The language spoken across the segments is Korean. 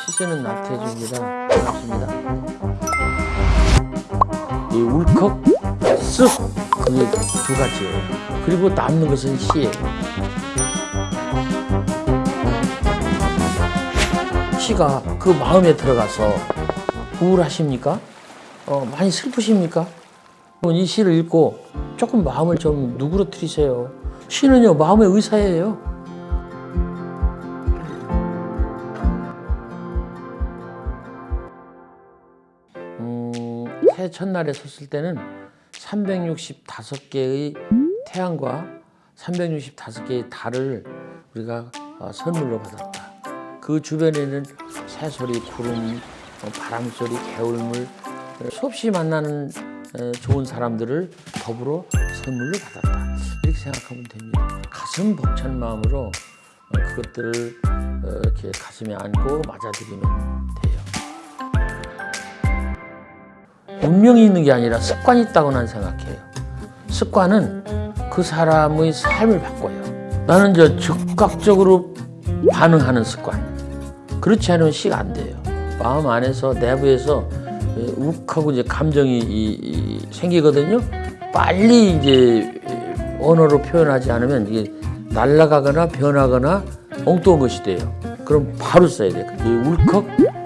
시세는 나태해줍니다. 반갑습니다. 이 울컥, 쓱 그게 두 가지예요. 그리고 남는 것은 시예요. 시가 그 마음에 들어가서 우울하십니까? 어, 많이 슬프십니까? 이 시를 읽고 조금 마음을 좀 누그러뜨리세요. 시는요 마음의 의사예요. 첫날에 섰을 때는 365개의 태양과 365개의 달을 우리가 어, 선물로 받았다. 그 주변에는 새소리, 구름, 어, 바람소리, 개울물 어, 수없이 만나는 어, 좋은 사람들을 더불어 선물로 받았다. 이렇게 생각하면 됩니다. 가슴 벅찬 마음으로 어, 그것들을 어, 이렇게 가슴에 안고 맞아들이면 돼요. 운명이 있는 게 아니라 습관이 있다고 난 생각해요. 습관은 그 사람의 삶을 바꿔요. 나는 저 즉각적으로 반응하는 습관. 그렇지 않으면 시가 안 돼요. 마음 안에서 내부에서 예, 욱하고 이제 감정이 이- 이 생기거든요. 빨리 이제 언어로 표현하지 않으면 이게 날아가거나 변하거나 엉뚱한 것이 돼요. 그럼 바로 써야 돼요. 이 울컥,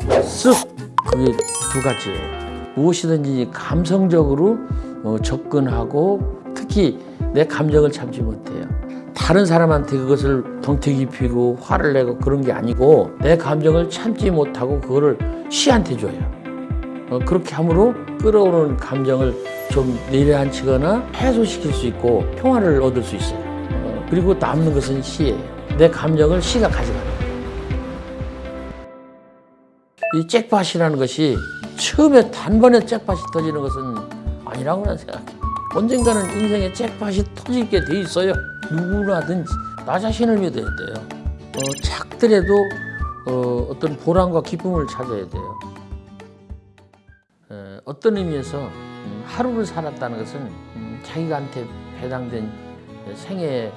쓱 그게 두 가지예요. 무엇이든지 감성적으로 어, 접근하고 특히 내 감정을 참지 못해요. 다른 사람한테 그것을 덩태기 피고 화를 내고 그런 게 아니고 내 감정을 참지 못하고 그거를 시한테 줘요. 어, 그렇게 함으로 끌어오는 감정을 좀 내려앉히거나 해소시킬 수 있고 평화를 얻을 수 있어요. 어, 그리고 남는 것은 시예요. 내 감정을 시가 가져가는 거예요. 이 잭팟이라는 것이 처음에 단번에 잭팟이 터지는 것은 아니라고 난 생각해요. 언젠가는 인생에 잭팟이 터지게 돼 있어요. 누구나든지 나 자신을 믿어야 돼요. 어, 작더라도 어, 어떤 보람과 기쁨을 찾아야 돼요. 어, 어떤 의미에서 음, 하루를 살았다는 것은 음, 자기가한테 배당된 생애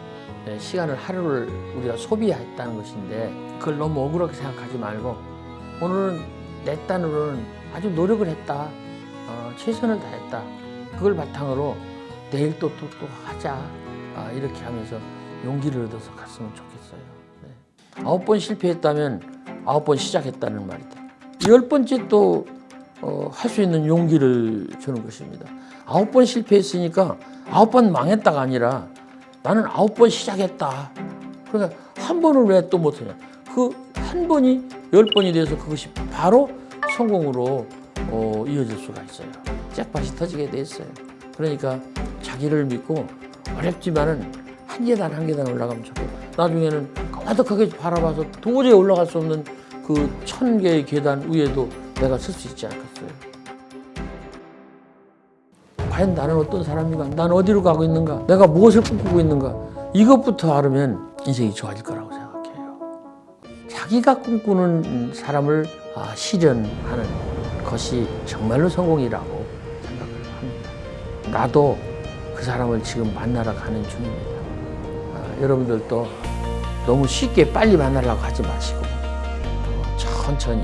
시간을 하루를 우리가 소비했다는 것인데 그걸 너무 억울하게 생각하지 말고 오늘은 내 딴으로는 아주 노력을 했다. 어, 최선을 다했다. 그걸 바탕으로 내일 또 또 또 하자. 아, 이렇게 하면서 용기를 얻어서 갔으면 좋겠어요. 네. 아홉 번 실패했다면 아홉 번 시작했다는 말이다. 열 번째 또 어, 할 수 있는 용기를 주는 것입니다. 아홉 번 실패했으니까 아홉 번 망했다가 아니라 나는 아홉 번 시작했다. 그러니까 한 번을 왜 또 못하냐. 그 한 번이 열 번이 돼서 그것이 바로 성공으로 어, 이어질 수가 있어요. 잭팟이 터지게 됐어요. 그러니까 자기를 믿고 어렵지만은 한 계단 한 계단 올라가면 좋고 나중에는 까마득하게 바라봐서 도저히 올라갈 수 없는 그 천 개의 계단 위에도 내가 설 수 있지 않겠어요. 과연 나는 어떤 사람인가? 난 어디로 가고 있는가? 내가 무엇을 꿈꾸고 있는가? 이것부터 알으면 인생이 좋아질 거라고 생각해요. 자기가 꿈꾸는 사람을 아, 실현하는 것이 정말로 성공이라고 생각을 합니다. 나도 그 사람을 지금 만나러 가는 중입니다. 아, 여러분들도 너무 쉽게 빨리 만나려고 하지 마시고 어, 천천히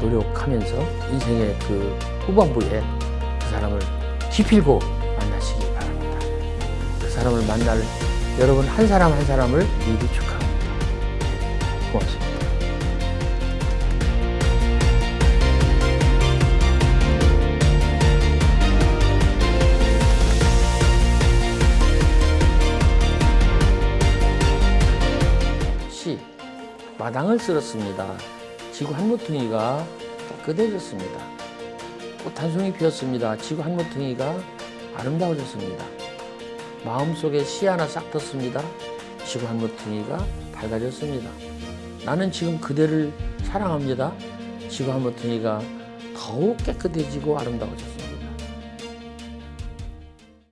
노력하면서 인생의 그 후반부에 그 사람을 기필고 만나시기 바랍니다. 그 사람을 만날 여러분 한 사람 한 사람을 미리 축하합니다. 고맙습니다. 마당을 쓸었습니다. 지구 한 모퉁이가 깨끗해졌습니다. 꽃 한 송이 피었습니다. 지구 한 모퉁이가 아름다워졌습니다. 마음속에 씨 하나 싹 텄습니다. 지구 한 모퉁이가 밝아졌습니다. 나는 지금 그대를 사랑합니다. 지구 한 모퉁이가 더욱 깨끗해지고 아름다워졌습니다.